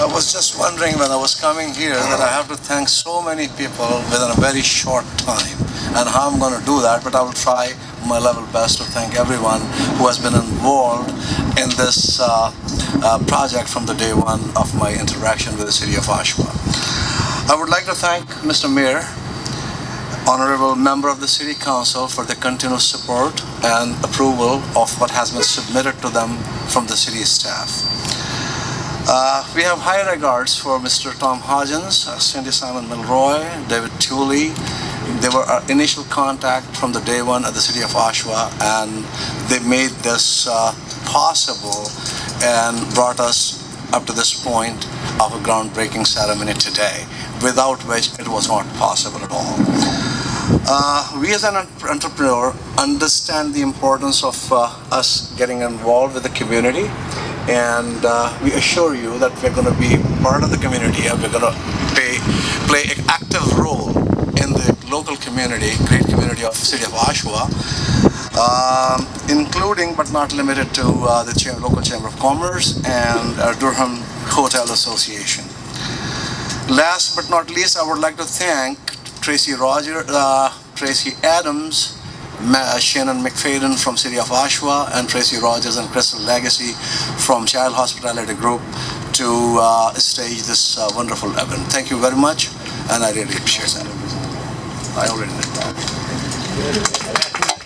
I was just wondering when I was coming here that I have to thank so many people within a very short time and how I'm going to do that, but I will try my level best to thank everyone who has been involved in this uh, uh, project from the day one of my interaction with the city of Oshawa. I would like to thank Mr. Mayor, honorable member of the city council for the continuous support and approval of what has been submitted to them from the city staff. Uh, we have high regards for Mr. Tom Hodgins, uh, Cindy Symons-Milroy, David Tooley. They were our initial contact from the day one at the city of Oshawa and they made this uh, possible and brought us up to this point of a groundbreaking ceremony today, without which it was not possible at all. Uh, we as an entrepreneur understand the importance of uh, us getting involved with the community and uh, we assure you that we're going to be part of the community and we're going to play, play an active role in the local community, great community of the city of Oshawa, um, including but not limited to uh, the Cham local Chamber of Commerce and uh, Durham Hotel Association. Last but not least, I would like to thank Tracy Roger, uh, Tracy Adams, Shannon McFadden from City of Oshawa, and Tracy Rogers and Crystal Legacy from Child Hospitality Group to uh, stage this uh, wonderful event. Thank you very much, and I really appreciate that. I already did that.